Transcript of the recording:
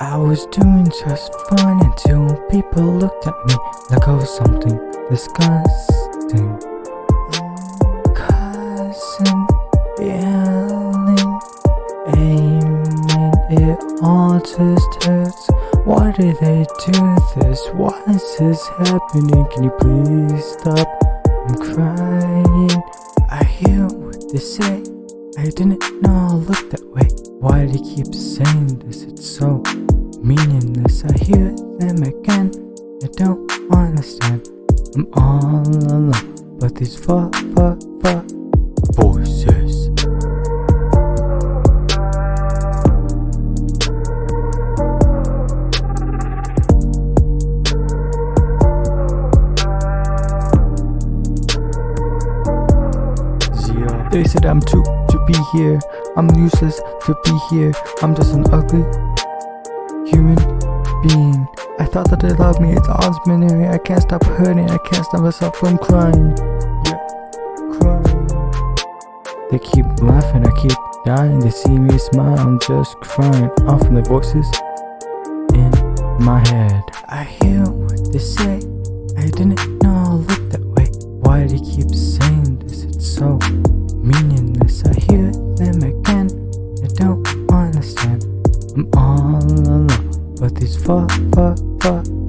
I was doing just fine until people looked at me like I was something disgusting. Cousin, yelling, aiming it all just hurts. Why do they do this? Why is this happening? Can you please stop? I'm crying. I hear what they say. I didn't know I looked that way. Why do they keep saying this? It's so meaningless. I hear them again. I don't understand. I'm all alone. But these fuck, fuck, fuck voices. They said I'm too to be here. I'm useless to be here. I'm just an ugly human being. I thought that they loved me. It's all minute. I can't stop hurting. I can't stop myself from crying. Yeah, crying. They keep laughing. I keep dying. They see me smile. I'm just crying off from the voices in my head. I hear what they say. I didn't know I looked that way. Why do they keep saying this? It's so I'm all alone, but these fuck, fuck, fuck